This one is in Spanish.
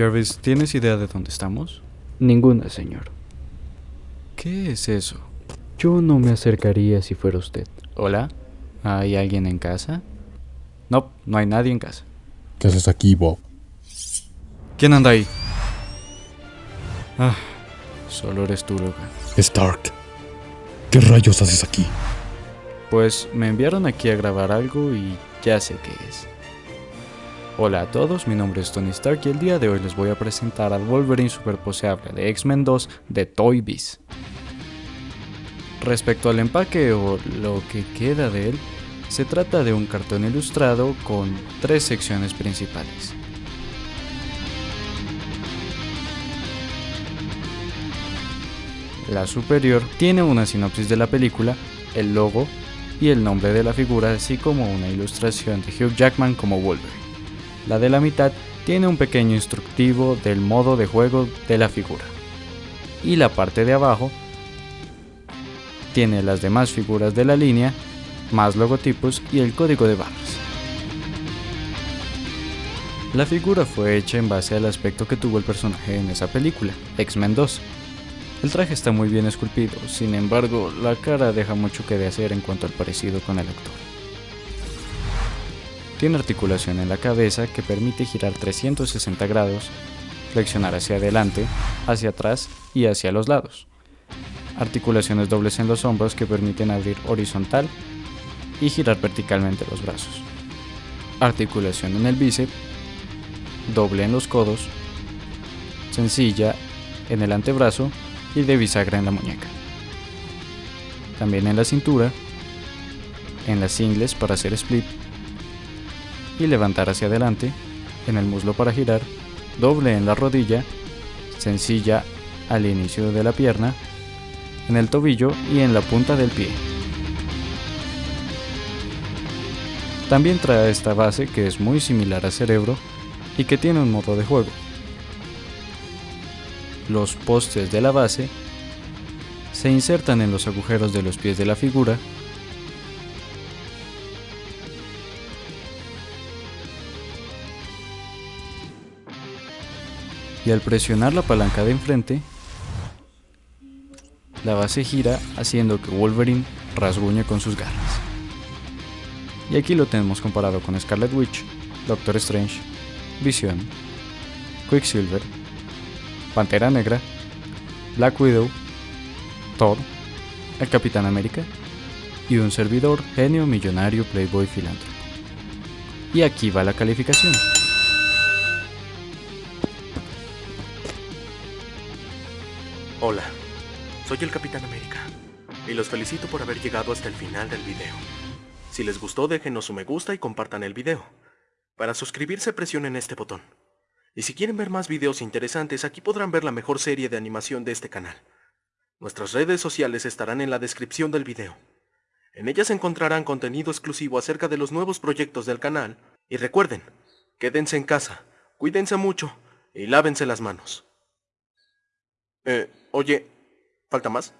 Jarvis, ¿tienes idea de dónde estamos? Ninguna, señor. ¿Qué es eso? Yo no me acercaría si fuera usted. ¿Hola? ¿Hay alguien en casa? No, no hay nadie en casa. ¿Qué haces aquí, Bob? ¿Quién anda ahí? Ah, solo eres tú, Logan. Stark. ¿Qué rayos haces aquí? Pues me enviaron aquí a grabar algo y ya sé qué es. Hola a todos, mi nombre es Tony Stark y el día de hoy les voy a presentar al Wolverine superposeable de X-Men 2 de Toy Biz. Respecto al empaque o lo que queda de él, se trata de un cartón ilustrado con tres secciones principales. La superior tiene una sinopsis de la película, el logo y el nombre de la figura, así como una ilustración de Hugh Jackman como Wolverine. La de la mitad tiene un pequeño instructivo del modo de juego de la figura. Y la parte de abajo tiene las demás figuras de la línea, más logotipos y el código de barras. La figura fue hecha en base al aspecto que tuvo el personaje en esa película, X-Men 2. El traje está muy bien esculpido, sin embargo, la cara deja mucho que desear en cuanto al parecido con el actor. Tiene articulación en la cabeza que permite girar 360 grados, flexionar hacia adelante, hacia atrás y hacia los lados. Articulaciones dobles en los hombros que permiten abrir horizontal y girar verticalmente los brazos. Articulación en el bíceps, doble en los codos, sencilla en el antebrazo y de bisagra en la muñeca. También en la cintura, en las ingles para hacer split y levantar hacia adelante, en el muslo para girar, doble en la rodilla, sencilla al inicio de la pierna, en el tobillo y en la punta del pie. También trae esta base que es muy similar a Cerebro y que tiene un modo de juego. Los postes de la base se insertan en los agujeros de los pies de la figura y al presionar la palanca de enfrente, la base gira haciendo que Wolverine rasguñe con sus garras. Y aquí lo tenemos comparado con Scarlet Witch, Doctor Strange, Vision, Quicksilver, Pantera Negra, Black Widow, Thor, el Capitán América y un servidor genio millonario playboy filántropo. Y aquí va la calificación. Hola, soy el Capitán América y los felicito por haber llegado hasta el final del video. Si les gustó déjenos su me gusta y compartan el video. Para suscribirse presionen este botón. Y si quieren ver más videos interesantes aquí podrán ver la mejor serie de animación de este canal. Nuestras redes sociales estarán en la descripción del video. En ellas encontrarán contenido exclusivo acerca de los nuevos proyectos del canal. Y recuerden, quédense en casa, cuídense mucho y lávense las manos. Eh, oye, ¿falta más?